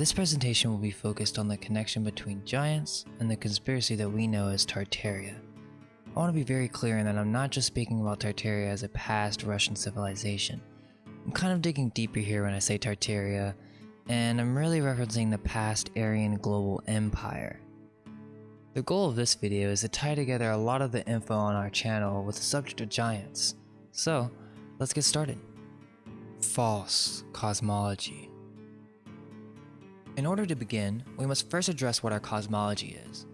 This presentation will be focused on the connection between giants and the conspiracy that we know as Tartaria. I want to be very clear in that I'm not just speaking about Tartaria as a past Russian civilization. I'm kind of digging deeper here when I say Tartaria, and I'm really referencing the past Aryan global empire. The goal of this video is to tie together a lot of the info on our channel with the subject of giants. So, let's get started. False cosmology. In order to begin, we must first address what our cosmology is.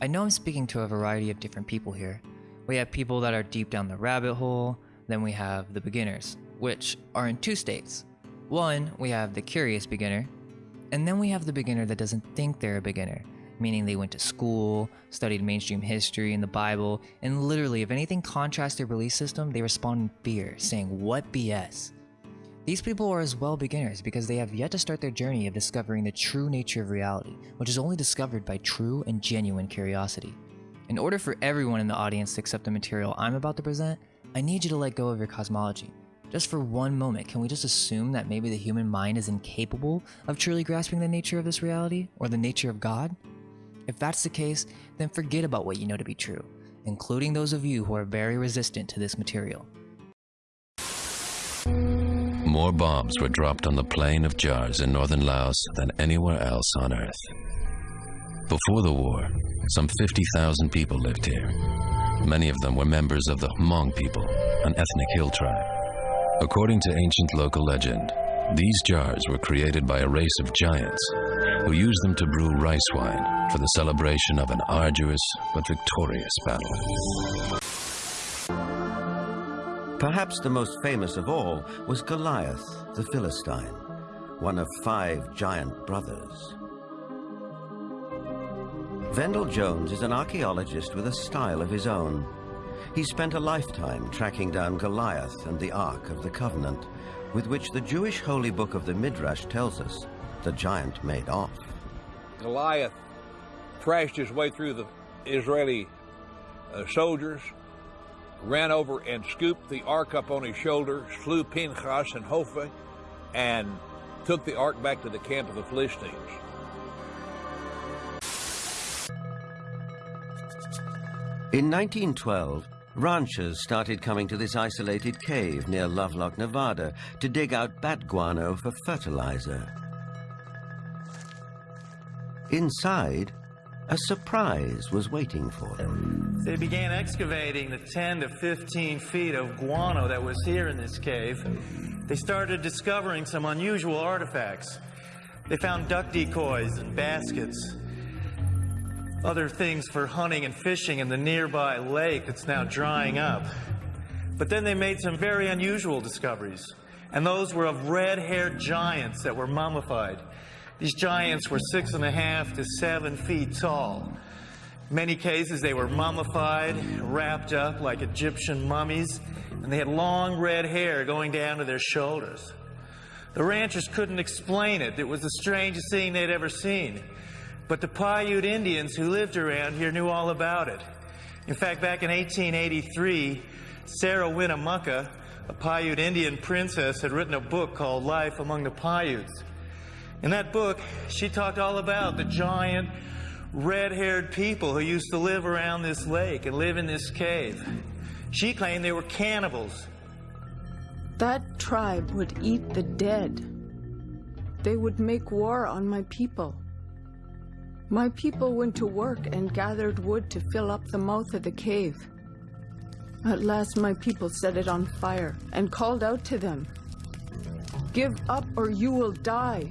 I know I'm speaking to a variety of different people here. We have people that are deep down the rabbit hole, then we have the beginners, which are in two states. One, we have the curious beginner, and then we have the beginner that doesn't think they're a beginner, meaning they went to school, studied mainstream history and the Bible, and literally, if anything contrasts their belief system, they respond in fear, saying, What BS? These people are as well beginners because they have yet to start their journey of discovering the true nature of reality, which is only discovered by true and genuine curiosity. In order for everyone in the audience to accept the material I'm about to present, I need you to let go of your cosmology. Just for one moment, can we just assume that maybe the human mind is incapable of truly grasping the nature of this reality or the nature of God? If that's the case, then forget about what you know to be true, including those of you who are very resistant to this material. More bombs were dropped on the plain of Jars in northern Laos than anywhere else on Earth. Before the war, some 50,000 people lived here. Many of them were members of the Hmong people, an ethnic hill tribe. According to ancient local legend, these jars were created by a race of giants who used them to brew rice wine for the celebration of an arduous but victorious battle. Perhaps the most famous of all was Goliath, the Philistine, one of five giant brothers. Vendyl Jones is an archaeologist with a style of his own. He spent a lifetime tracking down Goliath and the Ark of the Covenant, with which the Jewish holy book of the Midrash tells us the giant made off. Goliath thrashed his way through the Israeli uh, soldiers, ran over and scooped the ark up on his shoulder, slew Pinchas and Hophe, and took the ark back to the camp of the Philistines. In 1912, ranchers started coming to this isolated cave near Lovelock, Nevada to dig out bat guano for fertilizer. Inside, a surprise was waiting for them. They began excavating the 10 to 15 feet of guano that was here in this cave. They started discovering some unusual artifacts. They found duck decoys and baskets, other things for hunting and fishing in the nearby lake that's now drying up. But then they made some very unusual discoveries, and those were of red haired giants that were mummified. These giants were six and a half to seven feet tall. In many cases, they were mummified, wrapped up like Egyptian mummies, and they had long red hair going down to their shoulders. The ranchers couldn't explain it. It was the strangest thing they'd ever seen. But the Paiute Indians who lived around here knew all about it. In fact, back in 1883, Sarah Winnemucca, a Paiute Indian princess, had written a book called Life Among the Paiutes. In that book, she talked all about the giant, red haired people who used to live around this lake and live in this cave. She claimed they were cannibals. That tribe would eat the dead. They would make war on my people. My people went to work and gathered wood to fill up the mouth of the cave. At last, my people set it on fire and called out to them Give up or you will die.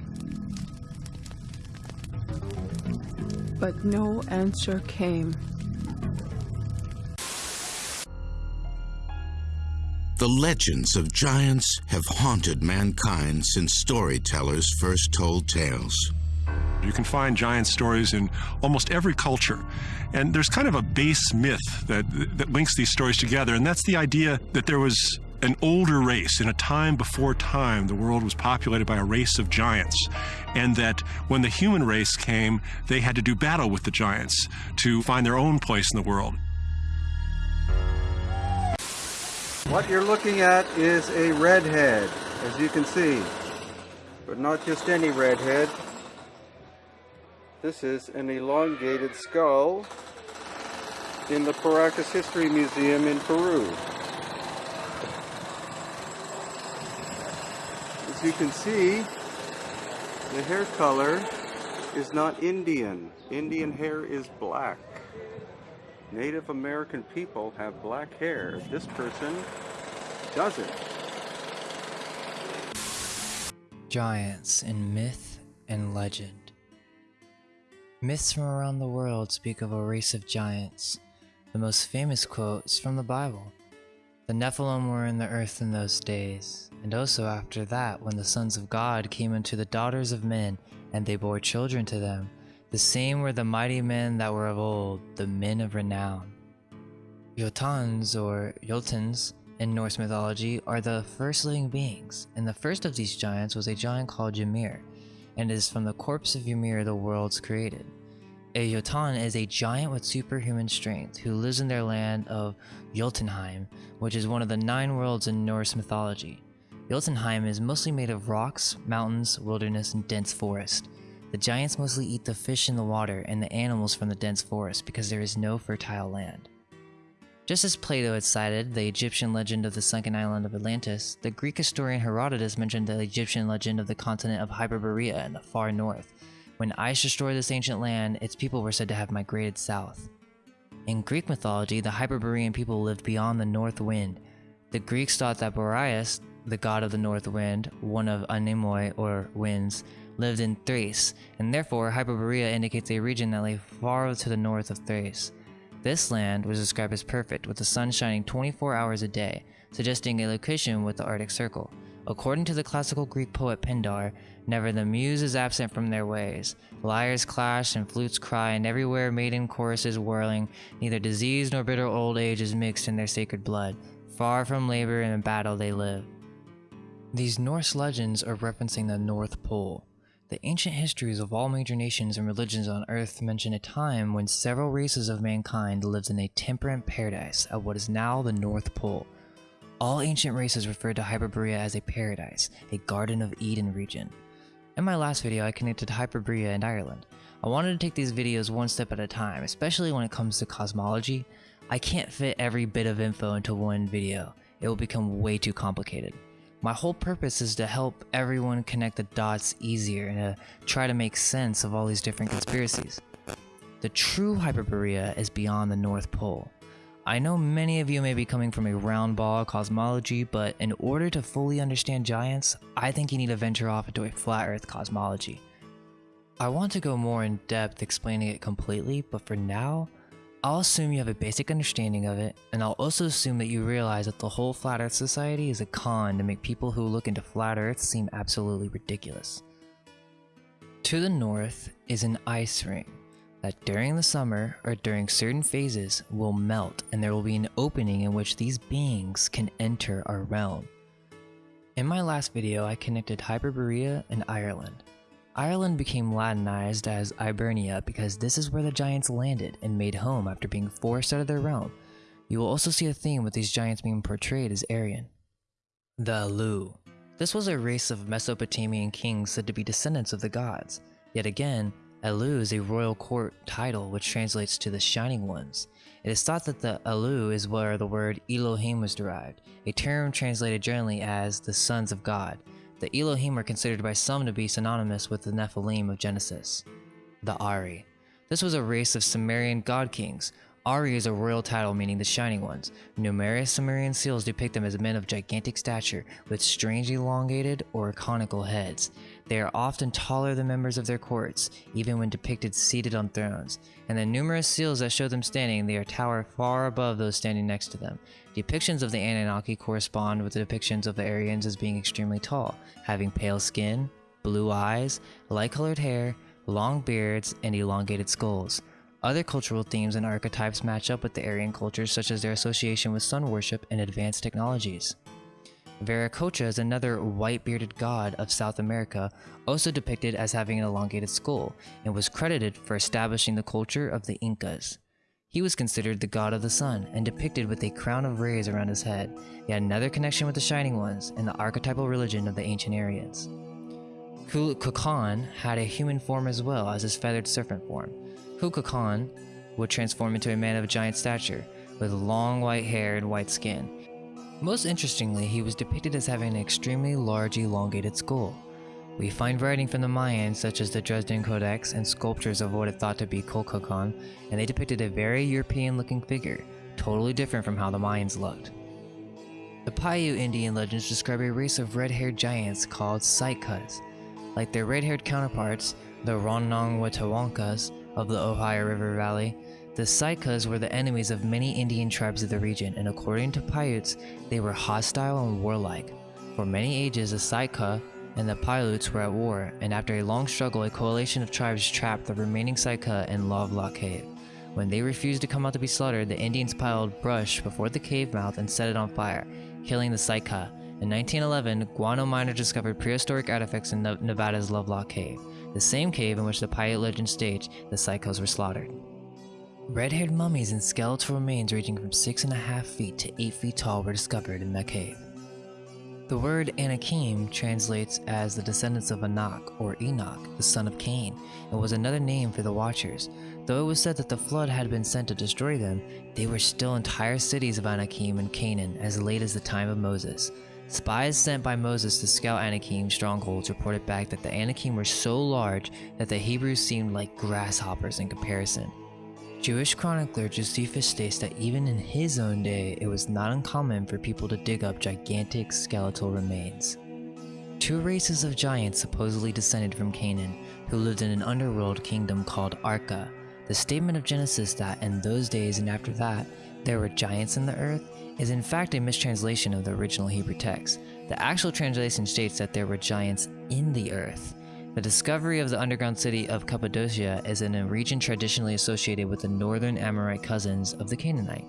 But no answer came. The legends of giants have haunted mankind since storytellers first told tales. You can find giant stories in almost every culture. And there's kind of a base myth that, that links these stories together, and that's the idea that there was an older race in a time before time. The world was populated by a race of giants, and that when the human race came, they had to do battle with the giants to find their own place in the world. What you're looking at is a redhead, as you can see. But not just any redhead. This is an elongated skull in the Paracas History Museum in Peru. As you can see, the hair color is not Indian. Indian hair is black. Native American people have black hair. This person doesn't. Giants in myth and legend. Myths from around the world speak of a race of giants. The most famous quote is from the Bible. The Nephilim were in the earth in those days, and also after that, when the sons of God came unto the daughters of men, and they bore children to them. The same were the mighty men that were of old, the men of renown. Jotuns or Jotuns in Norse mythology are the first living beings, and the first of these giants was a giant called Ymir, and it is from the corpse of Ymir the worlds created. A Jotun is a giant with superhuman strength who lives in their land of Jotunheim, which is one of the nine worlds in Norse mythology. Jotunheim is mostly made of rocks, mountains, wilderness, and dense forest. The giants mostly eat the fish in the water and the animals from the dense forest because there is no fertile land. Just as Plato had cited the Egyptian legend of the sunken island of Atlantis, the Greek historian Herodotus mentioned the Egyptian legend of the continent of Hyperborea in the far north, when ice destroyed this ancient land, its people were said to have migrated south. In Greek mythology, the Hyperborean people lived beyond the north wind. The Greeks thought that Boreas, the god of the north wind, one of Anemoi or winds, lived in Thrace, and therefore Hyperborea indicates a region that lay far to the north of Thrace. This land was described as perfect, with the sun shining 24 hours a day, suggesting a location with the Arctic Circle. According to the classical Greek poet Pindar, never the muse is absent from their ways. Lyres clash and flutes cry, and everywhere maiden choruses whirling. Neither disease nor bitter old age is mixed in their sacred blood. Far from labor and battle they live. These Norse legends are referencing the North Pole. The ancient histories of all major nations and religions on Earth mention a time when several races of mankind lived in a temperate paradise at what is now the North Pole. All ancient races referred to Hyperborea as a paradise, a Garden of Eden region. In my last video, I connected Hyperborea and Ireland. I wanted to take these videos one step at a time, especially when it comes to cosmology. I can't fit every bit of info into one video. It will become way too complicated. My whole purpose is to help everyone connect the dots easier and to try to make sense of all these different conspiracies. The true Hyperborea is beyond the North Pole. I know many of you may be coming from a round ball cosmology, but in order to fully understand giants, I think you need to venture off into a flat earth cosmology. I want to go more in depth explaining it completely, but for now, I'll assume you have a basic understanding of it, and I'll also assume that you realize that the whole Flat Earth Society is a con to make people who look into Flat Earth seem absolutely ridiculous. To the north is an ice ring, that during the summer or during certain phases will melt and there will be an opening in which these beings can enter our realm. In my last video, I connected Hyperborea and Ireland. Ireland became Latinized as Ibernia because this is where the giants landed and made home after being forced out of their realm. You will also see a theme with these giants being portrayed as Aryan. The Alu. This was a race of Mesopotamian kings said to be descendants of the gods. Yet again, Elu is a royal court title which translates to the Shining Ones. It is thought that the Elu is where the word Elohim was derived, a term translated generally as the sons of God. The Elohim are considered by some to be synonymous with the Nephilim of Genesis. The Ari. This was a race of Sumerian god kings Ari is a royal title meaning the Shining Ones. Numerous Sumerian seals depict them as men of gigantic stature with strange elongated or conical heads. They are often taller than members of their courts, even when depicted seated on thrones, and the numerous seals that show them standing, they are tower far above those standing next to them. Depictions of the Anunnaki correspond with the depictions of the Aryans as being extremely tall, having pale skin, blue eyes, light-colored hair, long beards, and elongated skulls. Other cultural themes and archetypes match up with the Aryan cultures such as their association with sun worship and advanced technologies. Viracocha is another white-bearded god of South America, also depicted as having an elongated skull, and was credited for establishing the culture of the Incas. He was considered the god of the sun and depicted with a crown of rays around his head, yet another connection with the Shining Ones and the archetypal religion of the ancient Aryans. Kukulkan had a human form as well as his feathered serpent form. Khan would transform into a man of giant stature, with long white hair and white skin. Most interestingly, he was depicted as having an extremely large elongated skull. We find writing from the Mayans such as the Dresden Codex and sculptures of what it thought to be Kukulkan, and they depicted a very European looking figure, totally different from how the Mayans looked. The Paiute Indian legends describe a race of red-haired giants called Sitkas. Like their red-haired counterparts, the Rongnongwetawankas of the Ohio River Valley, the Sitkas were the enemies of many Indian tribes of the region, and according to Paiutes, they were hostile and warlike. For many ages, the Sitka and the Paiutes were at war, and after a long struggle, a coalition of tribes trapped the remaining Sitka in Lovelock Cave. When they refused to come out to be slaughtered, the Indians piled brush before the cave mouth and set it on fire, killing the Sitka. In 1911, guano Miner discovered prehistoric artifacts in Nevada's Lovelock Cave, the same cave in which the Paiute legend states the Sitkos were slaughtered. Red-haired mummies and skeletal remains ranging from 6.5 feet to 8 feet tall were discovered in that cave. The word Anakim translates as the descendants of Anak or Enoch, the son of Cain, and was another name for the Watchers. Though it was said that the flood had been sent to destroy them, they were still entire cities of Anakim and Canaan as late as the time of Moses. Spies sent by Moses to scout Anakim strongholds reported back that the Anakim were so large that the Hebrews seemed like grasshoppers in comparison. Jewish chronicler Josephus states that even in his own day, it was not uncommon for people to dig up gigantic skeletal remains. Two races of giants supposedly descended from Canaan, who lived in an underworld kingdom called Arca. The statement of Genesis that in those days and after that, there were giants in the earth is in fact a mistranslation of the original Hebrew text. The actual translation states that there were giants in the earth. The discovery of the underground city of Cappadocia is in a region traditionally associated with the northern Amorite cousins of the Canaanite.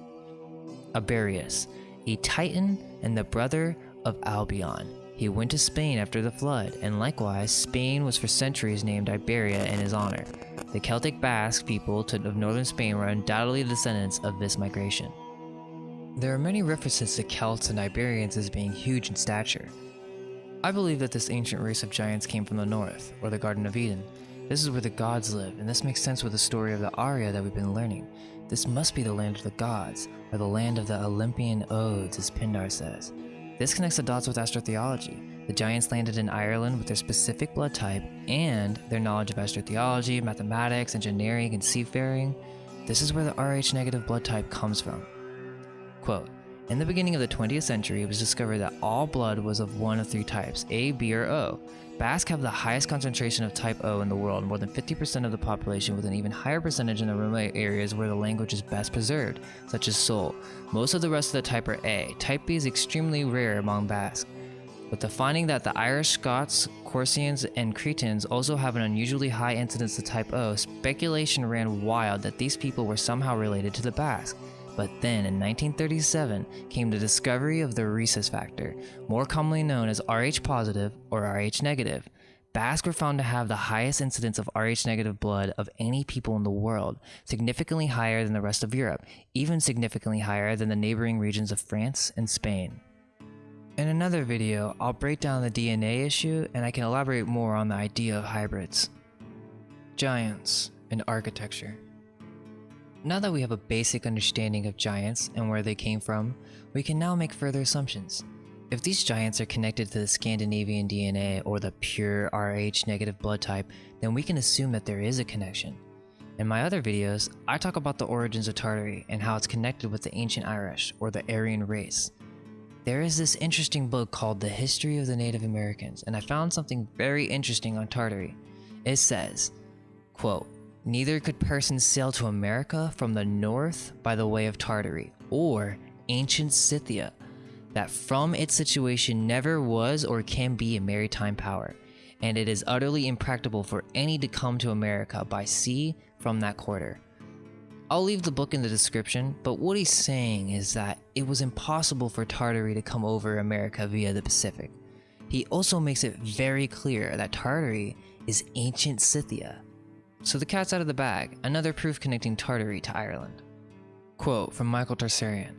Abarius, a titan and the brother of Albion. He went to Spain after the flood, and likewise, Spain was for centuries named Iberia in his honor. The Celtic Basque people of northern Spain were undoubtedly descendants of this migration. There are many references to Celts and Iberians as being huge in stature, I believe that this ancient race of giants came from the north, or the Garden of Eden. This is where the gods live, and this makes sense with the story of the Arya that we've been learning. This must be the land of the gods, or the land of the Olympian Odes, as Pindar says. This connects the dots with astrotheology. The giants landed in Ireland with their specific blood type and their knowledge of astrotheology, mathematics, engineering, and seafaring. This is where the Rh negative blood type comes from. Quote, in the beginning of the 20th century, it was discovered that all blood was of one of three types, A, B, or O. Basque have the highest concentration of type O in the world, more than 50% of the population with an even higher percentage in the remote areas where the language is best preserved, such as Soule. Most of the rest of the type are A. Type B is extremely rare among Basque. With the finding that the Irish, Scots, Corsians, and Cretans also have an unusually high incidence of type O, speculation ran wild that these people were somehow related to the Basque. But then in 1937 came the discovery of the rhesus factor, more commonly known as Rh positive or Rh negative. Basques were found to have the highest incidence of Rh negative blood of any people in the world, significantly higher than the rest of Europe, even significantly higher than the neighboring regions of France and Spain. In another video, I'll break down the DNA issue and I can elaborate more on the idea of hybrids. Giants in architecture. Now that we have a basic understanding of giants and where they came from, we can now make further assumptions. If these giants are connected to the Scandinavian DNA or the pure Rh negative blood type, then we can assume that there is a connection. In my other videos, I talk about the origins of Tartary and how it's connected with the ancient Irish or the Aryan race. There is this interesting book called The History of the Native Americans, and I found something very interesting on Tartary. It says, quote, Neither could persons sail to America from the north by the way of Tartary or ancient Scythia, that from its situation never was or can be a maritime power, and it is utterly impracticable for any to come to America by sea from that quarter. I'll leave the book in the description, but what he's saying is that it was impossible for Tartary to come over America via the Pacific. He also makes it very clear that Tartary is ancient Scythia, so the cat's out of the bag, another proof connecting Tartary to Ireland. Quote from Michael Tsarion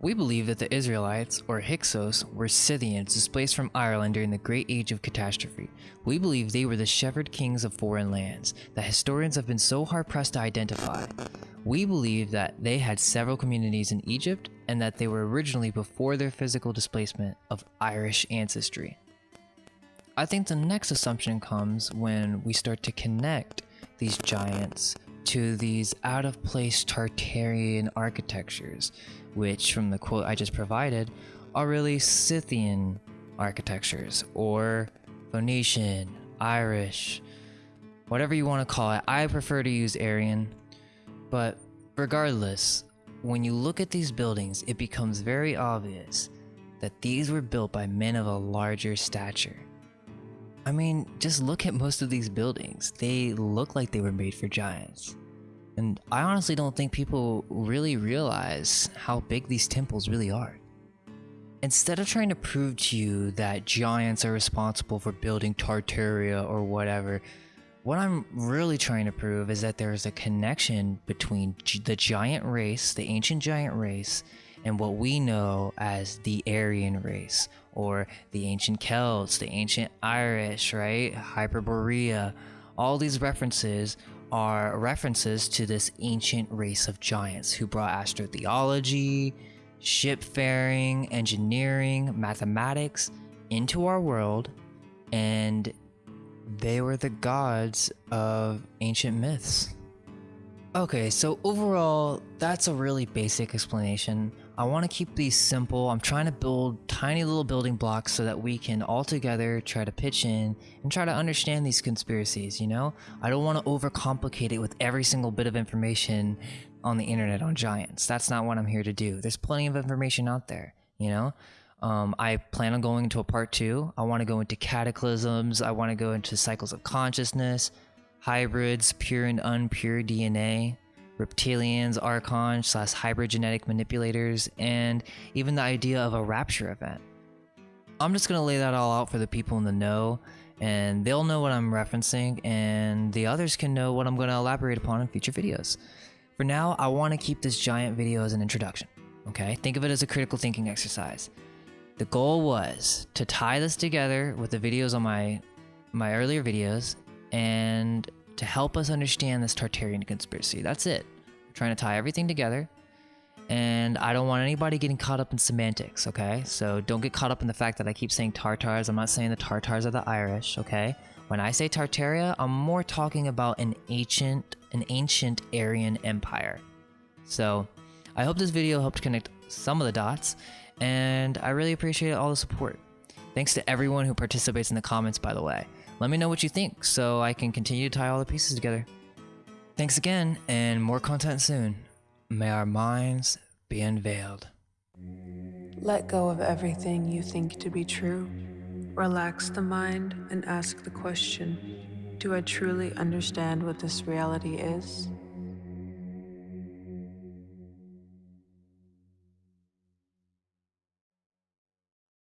We believe that the Israelites, or Hyksos, were Scythians displaced from Ireland during the Great Age of Catastrophe. We believe they were the shepherd kings of foreign lands that historians have been so hard pressed to identify. We believe that they had several communities in Egypt and that they were originally before their physical displacement of Irish ancestry. I think the next assumption comes when we start to connect these giants to these out of place Tartarian architectures, which, from the quote I just provided, are really Scythian architectures or Phoenician, Irish, whatever you want to call it. I prefer to use Aryan, but regardless, when you look at these buildings, it becomes very obvious that these were built by men of a larger stature. I mean, just look at most of these buildings. They look like they were made for giants. And I honestly don't think people really realize how big these temples really are. Instead of trying to prove to you that giants are responsible for building Tartaria or whatever, what I'm really trying to prove is that there's a connection between the giant race, the ancient giant race, and what we know as the Aryan race, or the ancient Celts, the ancient Irish, right? Hyperborea. All these references are references to this ancient race of giants who brought astrotheology, shipfaring, engineering, mathematics into our world, and they were the gods of ancient myths. Okay, so overall, that's a really basic explanation. I want to keep these simple. I'm trying to build tiny little building blocks so that we can all together try to pitch in and try to understand these conspiracies, you know? I don't want to overcomplicate it with every single bit of information on the internet on giants. That's not what I'm here to do. There's plenty of information out there, you know? Um, I plan on going into a part two. I want to go into cataclysms. I want to go into cycles of consciousness hybrids, pure and unpure DNA, reptilians, archons slash hybrid genetic manipulators, and even the idea of a rapture event. I'm just gonna lay that all out for the people in the know, and they'll know what I'm referencing, and the others can know what I'm gonna elaborate upon in future videos. For now, I want to keep this giant video as an introduction. Okay, think of it as a critical thinking exercise. The goal was to tie this together with the videos on my my earlier videos and to help us understand this Tartarian conspiracy. That's it. Trying to tie everything together. And I don't want anybody getting caught up in semantics, okay? So don't get caught up in the fact that I keep saying Tartars. I'm not saying the Tartars are the Irish, okay? When I say Tartaria, I'm more talking about an ancient an ancient Aryan empire. So I hope this video helped connect some of the dots, and I really appreciate all the support. Thanks to everyone who participates in the comments, by the way. Let me know what you think so I can continue to tie all the pieces together. Thanks again, and more content soon. May our minds be unveiled. Let go of everything you think to be true. Relax the mind and ask the question Do I truly understand what this reality is?